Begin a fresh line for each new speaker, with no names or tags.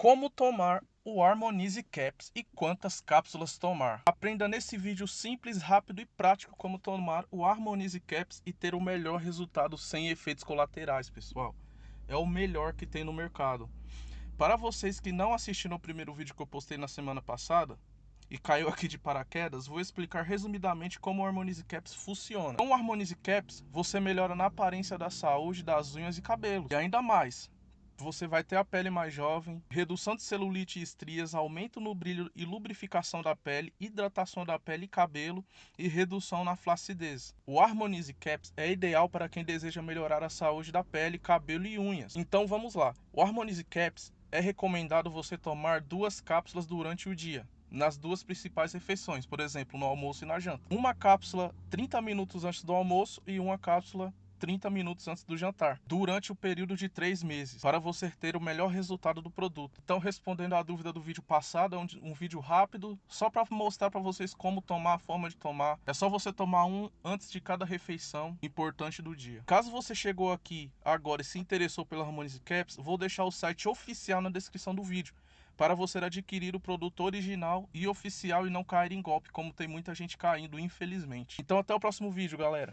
Como tomar o Harmonize Caps e quantas cápsulas tomar. Aprenda nesse vídeo simples, rápido e prático como tomar o Harmonize Caps e ter o melhor resultado sem efeitos colaterais, pessoal. É o melhor que tem no mercado. Para vocês que não assistiram o primeiro vídeo que eu postei na semana passada, e caiu aqui de paraquedas, vou explicar resumidamente como o Harmonize Caps funciona. Com o Harmonize Caps, você melhora na aparência da saúde das unhas e cabelos. E ainda mais, você vai ter a pele mais jovem, redução de celulite e estrias, aumento no brilho e lubrificação da pele, hidratação da pele e cabelo e redução na flacidez. O Harmonize Caps é ideal para quem deseja melhorar a saúde da pele, cabelo e unhas. Então vamos lá. O Harmonize Caps é recomendado você tomar duas cápsulas durante o dia nas duas principais refeições, por exemplo, no almoço e na janta. Uma cápsula 30 minutos antes do almoço e uma cápsula 30 minutos antes do jantar, durante o período de 3 meses, para você ter o melhor resultado do produto. Então, respondendo à dúvida do vídeo passado, é um, um vídeo rápido, só para mostrar para vocês como tomar, a forma de tomar. É só você tomar um antes de cada refeição importante do dia. Caso você chegou aqui agora e se interessou pela Harmonize Caps, vou deixar o site oficial na descrição do vídeo para você adquirir o produto original e oficial e não cair em golpe, como tem muita gente caindo, infelizmente. Então até o próximo vídeo, galera.